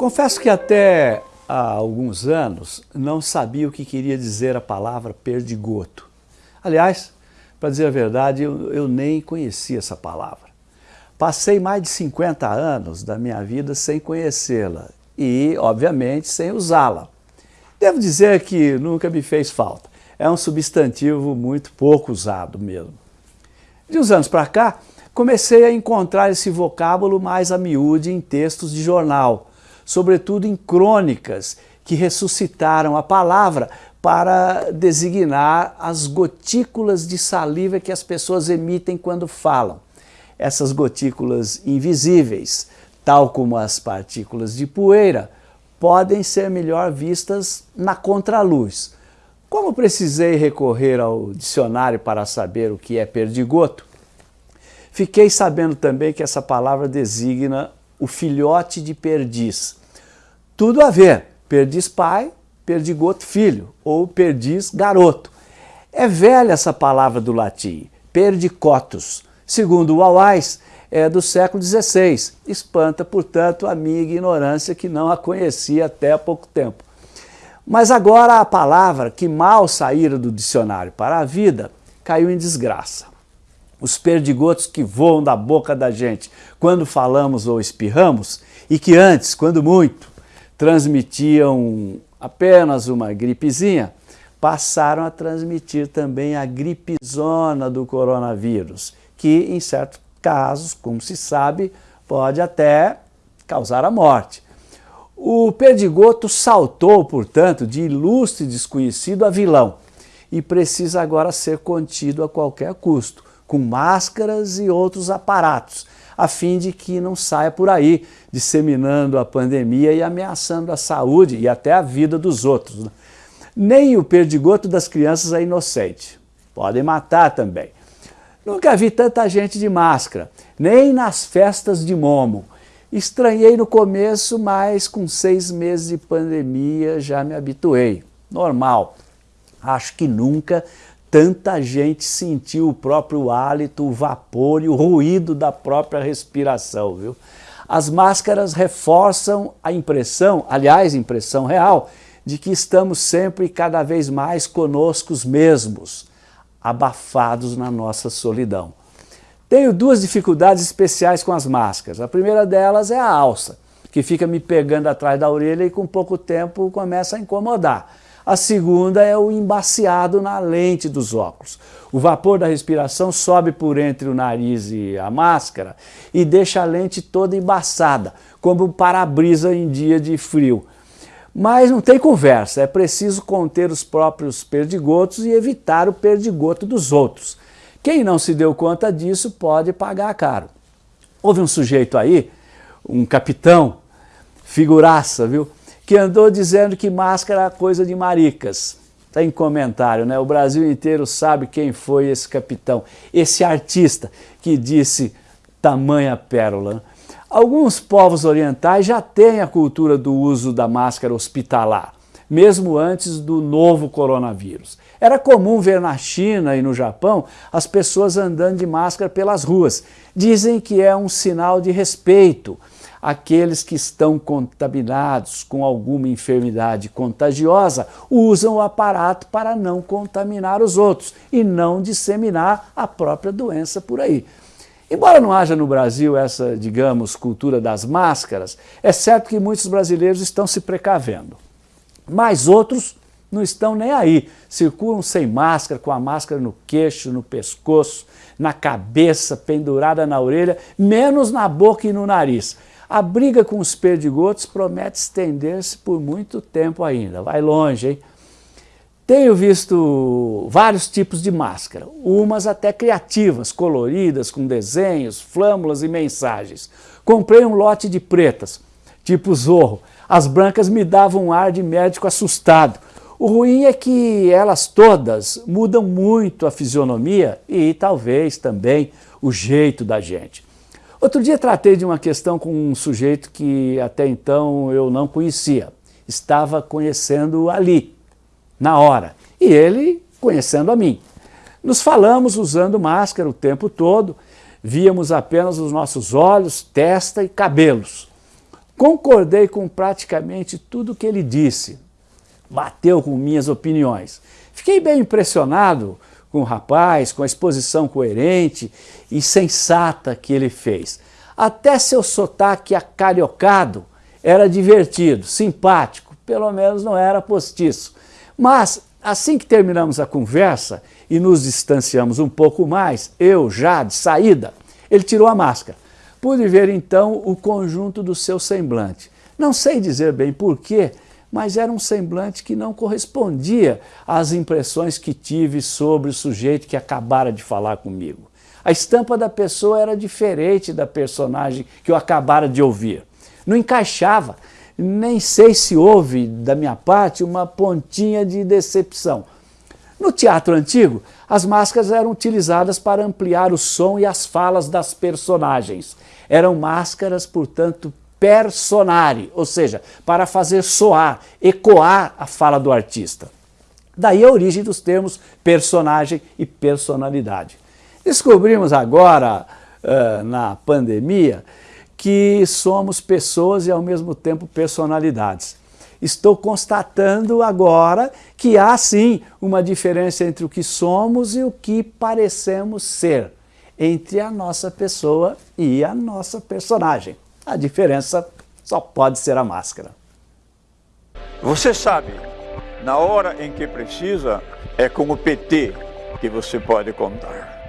Confesso que até há alguns anos não sabia o que queria dizer a palavra perdigoto. Aliás, para dizer a verdade, eu, eu nem conhecia essa palavra. Passei mais de 50 anos da minha vida sem conhecê-la e, obviamente, sem usá-la. Devo dizer que nunca me fez falta. É um substantivo muito pouco usado mesmo. De uns anos para cá, comecei a encontrar esse vocábulo mais a miúde em textos de jornal, sobretudo em crônicas que ressuscitaram a palavra para designar as gotículas de saliva que as pessoas emitem quando falam. Essas gotículas invisíveis, tal como as partículas de poeira, podem ser melhor vistas na contraluz. Como precisei recorrer ao dicionário para saber o que é perdigoto, fiquei sabendo também que essa palavra designa o filhote de perdiz, tudo a ver. Perdiz pai, perdigoto filho, ou perdiz garoto. É velha essa palavra do latim, perdicotus. Segundo o Alais, é do século XVI. Espanta, portanto, a minha ignorância que não a conhecia até há pouco tempo. Mas agora a palavra que mal saíra do dicionário para a vida caiu em desgraça. Os perdigotos que voam da boca da gente quando falamos ou espirramos e que antes, quando muito, transmitiam apenas uma gripezinha, passaram a transmitir também a gripezona do coronavírus, que em certos casos, como se sabe, pode até causar a morte. O perdigoto saltou, portanto, de ilustre desconhecido a vilão e precisa agora ser contido a qualquer custo, com máscaras e outros aparatos, a fim de que não saia por aí disseminando a pandemia e ameaçando a saúde e até a vida dos outros. Né? Nem o perdigoto das crianças é inocente. Podem matar também. Nunca vi tanta gente de máscara, nem nas festas de Momo. Estranhei no começo, mas com seis meses de pandemia já me habituei. Normal. Acho que nunca tanta gente sentiu o próprio hálito, o vapor e o ruído da própria respiração, viu? As máscaras reforçam a impressão, aliás, impressão real, de que estamos sempre e cada vez mais conosco mesmos, abafados na nossa solidão. Tenho duas dificuldades especiais com as máscaras. A primeira delas é a alça, que fica me pegando atrás da orelha e com pouco tempo começa a incomodar. A segunda é o embaciado na lente dos óculos. O vapor da respiração sobe por entre o nariz e a máscara e deixa a lente toda embaçada, como um para-brisa em dia de frio. Mas não tem conversa, é preciso conter os próprios perdigotos e evitar o perdigoto dos outros. Quem não se deu conta disso pode pagar caro. Houve um sujeito aí, um capitão, figuraça, viu? que andou dizendo que máscara é coisa de maricas. Está em comentário, né? O Brasil inteiro sabe quem foi esse capitão, esse artista que disse tamanha pérola. Alguns povos orientais já têm a cultura do uso da máscara hospitalar, mesmo antes do novo coronavírus. Era comum ver na China e no Japão as pessoas andando de máscara pelas ruas. Dizem que é um sinal de respeito, aqueles que estão contaminados com alguma enfermidade contagiosa usam o aparato para não contaminar os outros e não disseminar a própria doença por aí. Embora não haja no Brasil essa, digamos, cultura das máscaras, é certo que muitos brasileiros estão se precavendo. Mas outros não estão nem aí, circulam sem máscara, com a máscara no queixo, no pescoço, na cabeça, pendurada na orelha, menos na boca e no nariz. A briga com os perdigotos promete estender-se por muito tempo ainda, vai longe, hein? Tenho visto vários tipos de máscara, umas até criativas, coloridas, com desenhos, flâmulas e mensagens. Comprei um lote de pretas, tipo Zorro. As brancas me davam um ar de médico assustado. O ruim é que elas todas mudam muito a fisionomia e talvez também o jeito da gente. Outro dia tratei de uma questão com um sujeito que até então eu não conhecia. Estava conhecendo ali, na hora, e ele conhecendo a mim. Nos falamos usando máscara o tempo todo, víamos apenas os nossos olhos, testa e cabelos. Concordei com praticamente tudo que ele disse, bateu com minhas opiniões. Fiquei bem impressionado com o rapaz, com a exposição coerente e sensata que ele fez. Até seu sotaque acariocado era divertido, simpático, pelo menos não era postiço. Mas, assim que terminamos a conversa e nos distanciamos um pouco mais, eu já de saída, ele tirou a máscara. Pude ver então o conjunto do seu semblante. Não sei dizer bem porquê, mas era um semblante que não correspondia às impressões que tive sobre o sujeito que acabara de falar comigo. A estampa da pessoa era diferente da personagem que eu acabara de ouvir. Não encaixava, nem sei se houve, da minha parte, uma pontinha de decepção. No teatro antigo, as máscaras eram utilizadas para ampliar o som e as falas das personagens. Eram máscaras, portanto, personare, ou seja, para fazer soar, ecoar a fala do artista. Daí a origem dos termos personagem e personalidade. Descobrimos agora, uh, na pandemia, que somos pessoas e ao mesmo tempo personalidades. Estou constatando agora que há sim uma diferença entre o que somos e o que parecemos ser, entre a nossa pessoa e a nossa personagem. A diferença só pode ser a máscara. Você sabe, na hora em que precisa, é com o PT que você pode contar.